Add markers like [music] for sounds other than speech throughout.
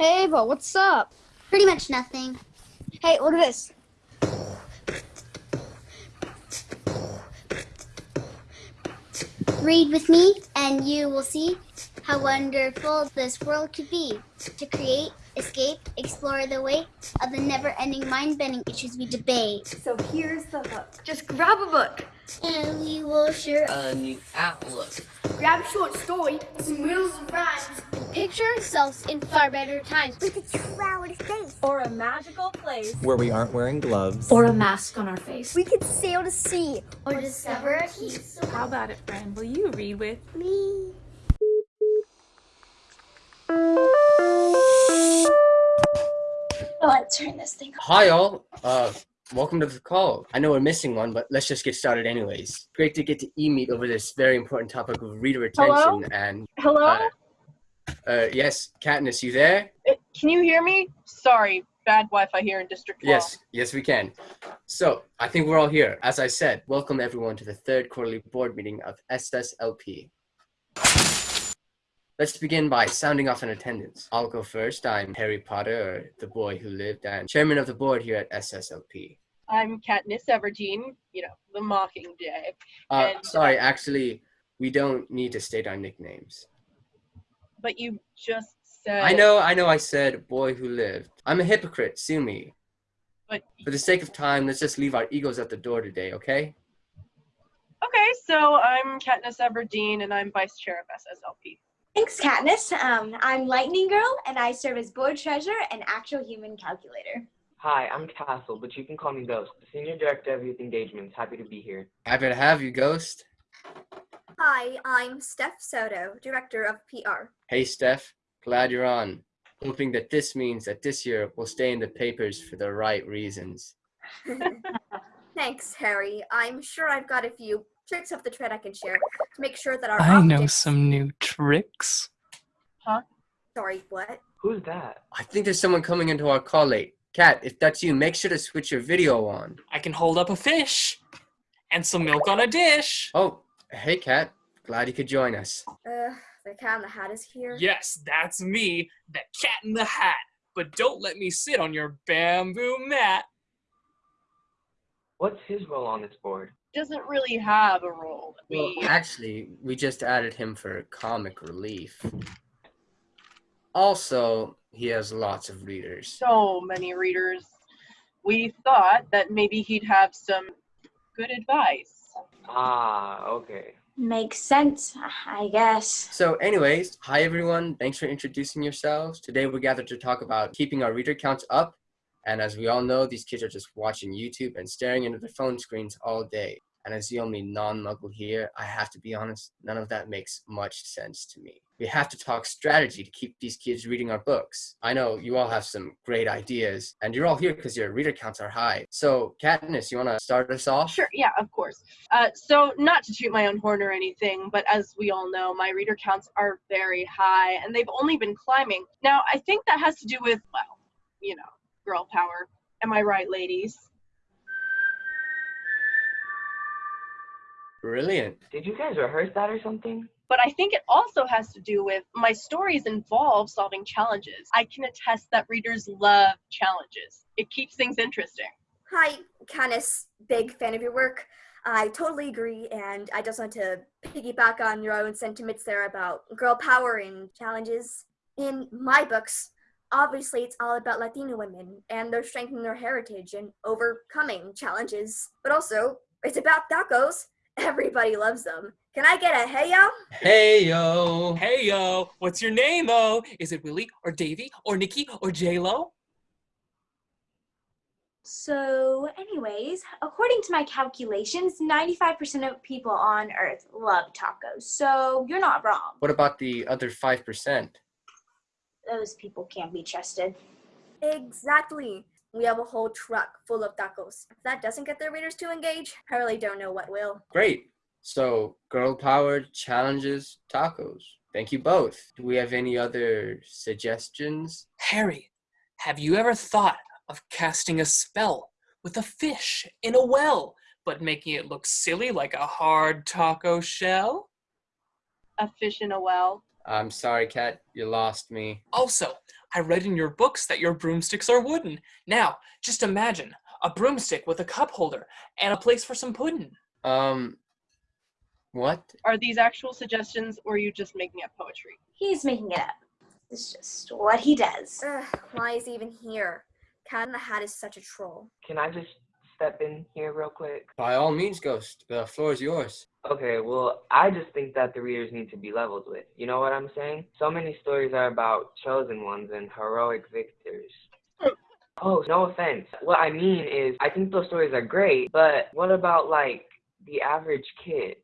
Hey, Ava, what's up? Pretty much nothing. Hey, look at this. Read with me, and you will see how wonderful this world could be. To create, escape, explore the way of the never-ending mind-bending issues we debate. So here's the hook. Just grab a book. And we will share a new outlook. Grab a short story, some riddles and rhymes. Picture ourselves in far better times. We could travel to space. Or a magical place. Where we aren't wearing gloves. Or a mask on our face. We could sail to sea. Or discover a piece. How about it, friend? Will you read with me? Let's turn this thing on. Hi all, uh, welcome to the call. I know we're missing one, but let's just get started anyways. Great to get to e-meet over this very important topic of reader retention Hello? and Hello? uh, uh, yes, Katniss, you there? Uh, Can you hear me? Sorry, bad Wi-Fi here in District 12. Yes, yes we can. So, I think we're all here. As I said, welcome everyone to the third quarterly board meeting of SSLP. Let's begin by sounding off an attendance. I'll go first. I'm Harry Potter, or the boy who lived, and chairman of the board here at SSLP. I'm Katniss Everdeen, you know, the Mockingjay. Uh, And, sorry, uh, actually, we don't need to state our nicknames. But you just said... I know, I know I said boy who lived. I'm a hypocrite, sue me. But, For the sake of time, let's just leave our egos at the door today, okay? okay, so I'm Katniss Everdeen, and I'm vice chair of SSLP. Thanks, Katniss. Um, I'm Lightning Girl, and I serve as board treasurer and actual human calculator. Hi, I'm Castle, but you can call me Ghost, the Senior Director of Youth Engagements. Happy to be here. Happy to have you, Ghost. Hi, I'm Stef Soto, Director of PR. Hey, Steph. Glad you're on. Hoping that this means that this year we'll stay in the papers for the right reasons. [laughs] Thanks, Harry. I'm sure I've got a few tricks up the tread I can share to make sure that our I know some new tricks. Huh? Sorry, what? Who's that? I think there's someone coming into our call late. Kat, if that's you, make sure to switch your video on. I can hold up a fish and some milk on a dish. Oh, hey, Kat. Glad you could join us. Uh, the cat in the hat is here. Yes, that's me, the cat in the hat. But don't let me sit on your bamboo mat. What's his role on this board? Doesn't really have a role. Well, We, actually, we just added him for comic relief. Also, he has lots of readers. so many readers. We thought that maybe he'd have some good advice. Ah, okay. Makes sense, I guess. So anyways, hi everyone. Thanks for introducing yourselves. Today we're gathered to talk about keeping our reader counts up. And as we all know, these kids are just watching YouTube and staring into their phone screens all day. And as the only non-muggle here, I have to be honest, none of that makes much sense to me. We have to talk strategy to keep these kids reading our books. I know you all have some great ideas, and you're all here because your reader counts are high. So Katniss, you want to start us off? Sure, yeah, of course. Uh, so, not to toot my own horn or anything, but as we all know, my reader counts are very high and they've only been climbing. Now, I think that has to do with, well, you know, girl power. Am I right, ladies? Brilliant. Did you guys rehearse that or something? But I think it also has to do with my stories involve solving challenges. I can attest that readers love challenges, it keeps things interesting. Hi, Katniss. Big fan of your work. I totally agree, and I just want to piggyback on your own sentiments there about girl power and challenges. In my books, obviously it's all about Latino women and their strength and their heritage and overcoming challenges. But also, it's about tacos. [laughs] Everybody loves them. Can I get a hey yo? Hey yo. Hey yo, what's your name though? Is it Willie or Davy or Nikki or J Lo? So, anyways, according to my calculations, 95% of people on Earth love tacos. So, you're not wrong. What about the other five percent? Those people can't be trusted. Exactly. We have a whole truck full of tacos. If that doesn't get their readers to engage, I really don't know what will. Great. So, girl power challenges tacos. Thank you both. Do we have any other suggestions? Harry, have you ever thought of casting a spell with a fish in a well, but making it look silly like a hard taco shell? A fish in a well. I'm sorry, Kat, you lost me. Also, I read in your books that your broomsticks are wooden. Now, just imagine a broomstick with a cup holder and a place for some pudding. Um, what? Are these actual suggestions or are you just making up poetry? He's making it up. It's just what he does. Ugh, why is he even here? Cat in the Hat is such a troll. Can I just step in here real quick? By all means, Ghost. The floor is yours. Okay, well, I just think that the readers need to be leveled with. You know what I'm saying? So many stories are about chosen ones and heroic victors. [laughs] Oh, no offense. What I mean is, I think those stories are great, but what about, like, the average kid?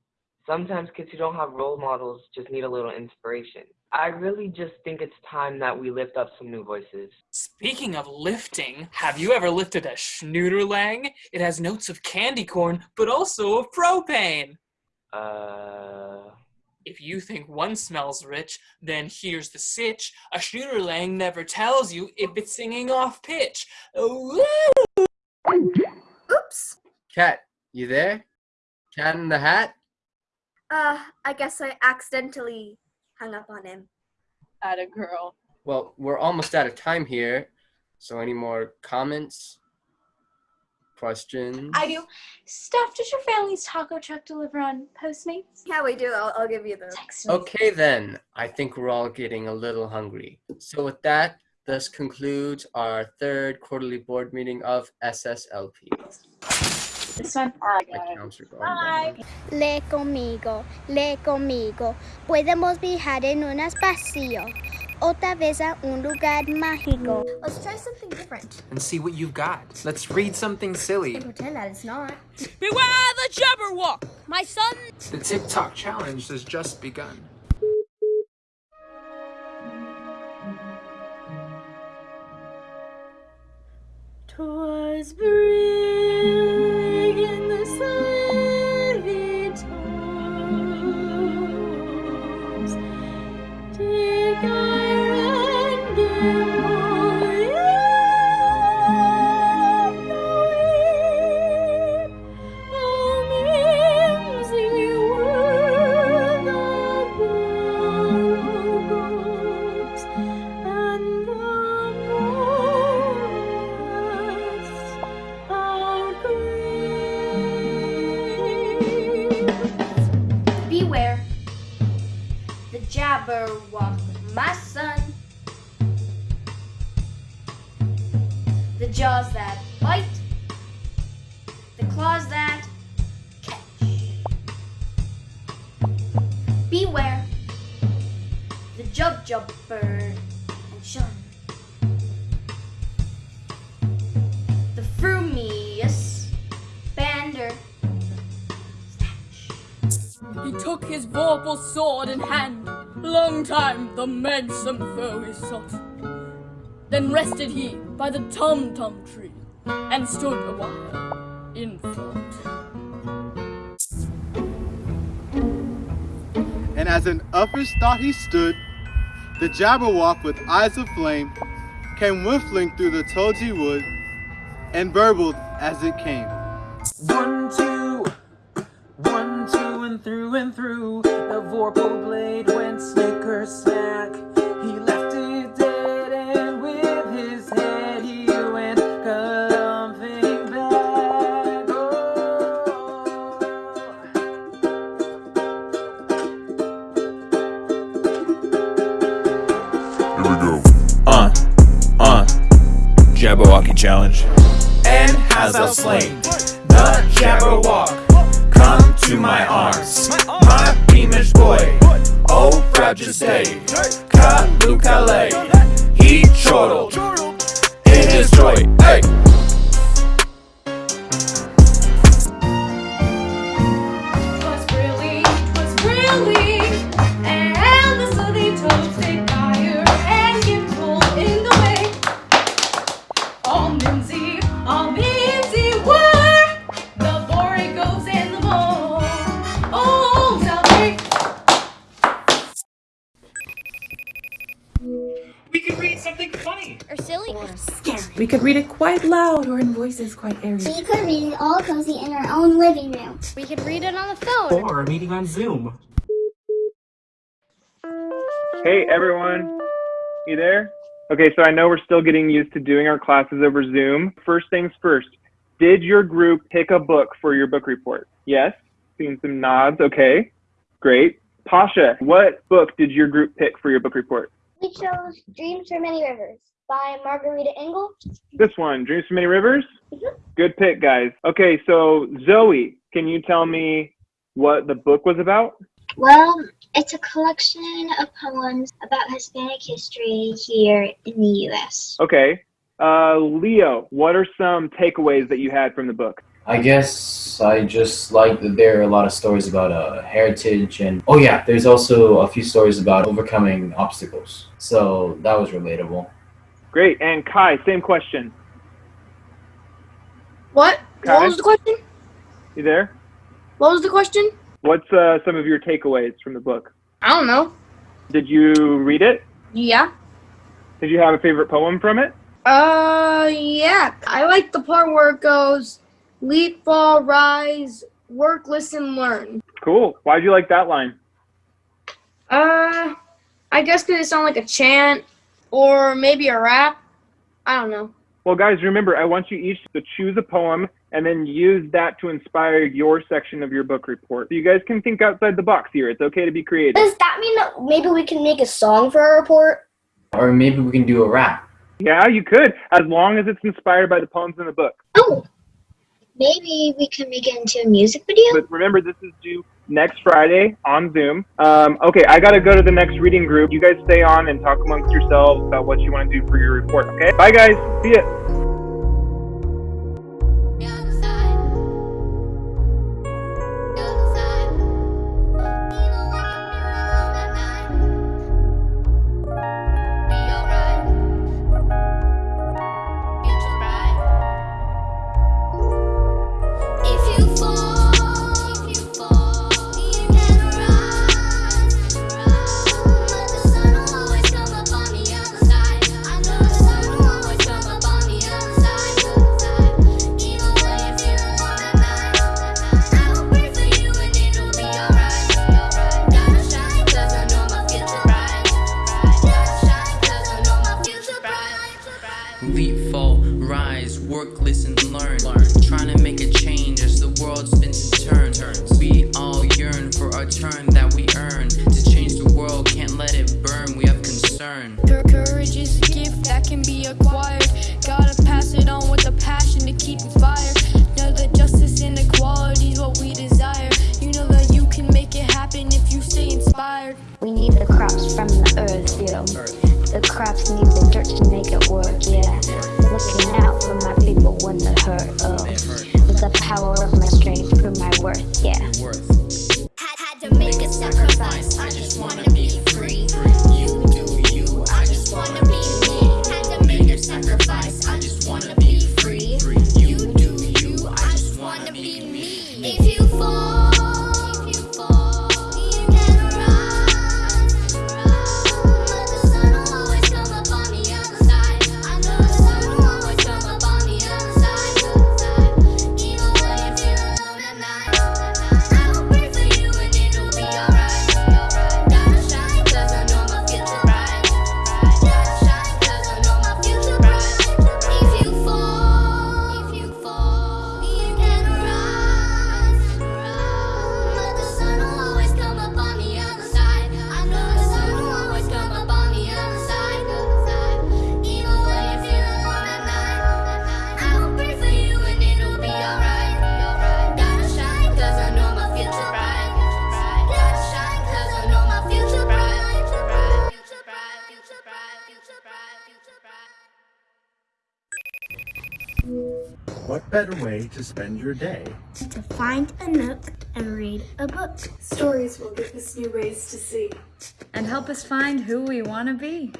Sometimes kids who don't have role models just need a little inspiration. I really just think it's time that we lift up some new voices. Speaking of lifting, have you ever lifted a Schnooderlang? It has notes of candy corn, but also of propane. Uh, If you think one smells rich, then here's the sitch. A Schnooderlang never tells you if it's singing off pitch. Ooh. Oops! Cat, you there? Cat in the Hat? Uh, I guess I accidentally hung up on him. At a girl. Well, we're almost out of time here. So, any more comments? Questions? I do. Stef, does your family's taco truck deliver on Postmates? Yeah, we do. I'll, I'll give you the. Text me. Okay, then. I think we're all getting a little hungry. So, with that, this concludes our third quarterly board meeting of SSLP. This one. Uh, my counts are going down. Bye. Le conmigo, le conmigo. Podemos viajar en un espacio. Otra vez a un lugar mágico. Let's try something different. and see what you've got. Let's read something silly. And pretend that it's not. Beware the Jabberwock, my son! The TikTok challenge has just begun. Twas brilliant and shun. The frumious bander He took his vorpal sword in hand. Long time the manxome foe he sought. Then rested he by the tum tum tree and stood a while in thought. and as an uffish thought he stood, the Jabberwock with eyes of flame came whiffling through the tulgey wood and burbled as it came. One, two, one, two, and through and through. The Vorpal blade went snicker snack. Uh, uh, Jabberwocky challenge. And has thou slain the Jabberwock? Come to my arms, my beamish boy. Oh, proud day, Callooh Callay. He chortled in his joy. Hey! Could read it quite loud or in voices quite airy. We could read it all cozy in our own living room. We could read it on the phone. Or a meeting on Zoom. Hey everyone, you there? Okay, so I know we're still getting used to doing our classes over Zoom. First things first, did your group pick a book for your book report? Yes, seeing some nods. Okay, great. Pasha, what book did your group pick for your book report? We chose Dreams from Many Rivers by Margarita Engle. This one, Dreams from Many Rivers? Good pick, guys. Okay, so Zoe, can you tell me what the book was about? Well, it's a collection of poems about Hispanic history here in the U.S. Okay. Uh, Leo, what are some takeaways that you had from the book? I guess I just like that there are a lot of stories about uh, heritage and oh yeah, there's also a few stories about overcoming obstacles. So that was relatable. Great. And Kai, same question. What? Kai? What was the question? You there? What was the question? What's uh, some of your takeaways from the book? I don't know. Did you read it? Yeah. Did you have a favorite poem from it? Uh, yeah. I like the part where it goes, leap, fall, rise, work, listen, learn. Cool. Why'd you like that line? Uh, I guess because it sounded like a chant or maybe a rap. I don't know. Well, guys, remember, I want you each to choose a poem and then use that to inspire your section of your book report. So you guys can think outside the box here. It's okay to be creative. Does that mean that maybe we can make a song for our report? Or maybe we can do a rap. Yeah, you could, as long as it's inspired by the poems in the book. Oh, maybe we can make it into a music video? But remember, this is due next Friday on Zoom. Um, okay, I got to go to the next reading group. You guys stay on and talk amongst yourselves about what you want to do for your report, okay? Bye, guys. See ya. Fall, rise, work, listen, learn. learn. Trying to make a change as the world spins and turns. We all yearn for our turn that we earn. To change the world, can't let it burn. We have concern. Cour- Courage is a gift that can be acquired. Gotta pass it on with a passion to keep it fired. Know that justice and equality is what we desire. You know that you can make it happen if you stay inspired. We need the crops from the earth, yo. The crops need the dirt to make it work, yeah. Looking out for my people when they hurt, oh. With the power better way to spend your day? To find a nook and read a book. Stories will give us new ways to see. and help us find who we want to be.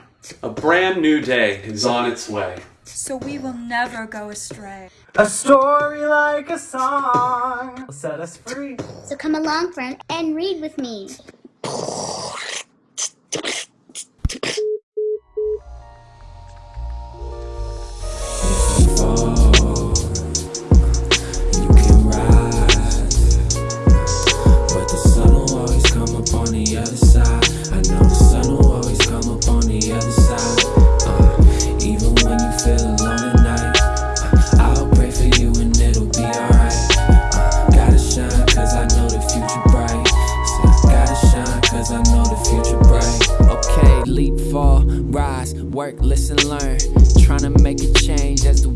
A brand new day is on its way. So we will never go astray. A story like a song will set us free. So come along, friend, and read with me.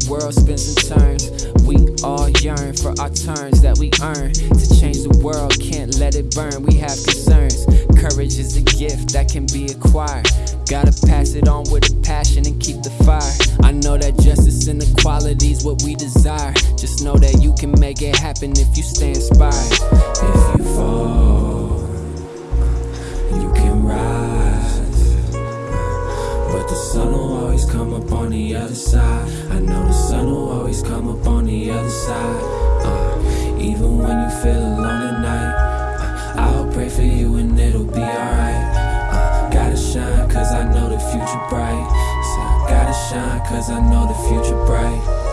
World spins and turns. We all yearn for our turns that we earn. To change the world, can't let it burn. We have concerns. Courage is a gift that can be acquired. Gotta pass it on with a passion and keep the fire. I know that justice and equality is what we desire. Just know that you can make it happen if you stay inspired. If you fall, you can rise. But the sun will always come up on the other side. Always come up on the other side. Uh, even when you feel alone at night, uh, I'll pray for you and it'll be alright. Uh, gotta shine cause I know the future bright. So I gotta shine cause I know the future bright.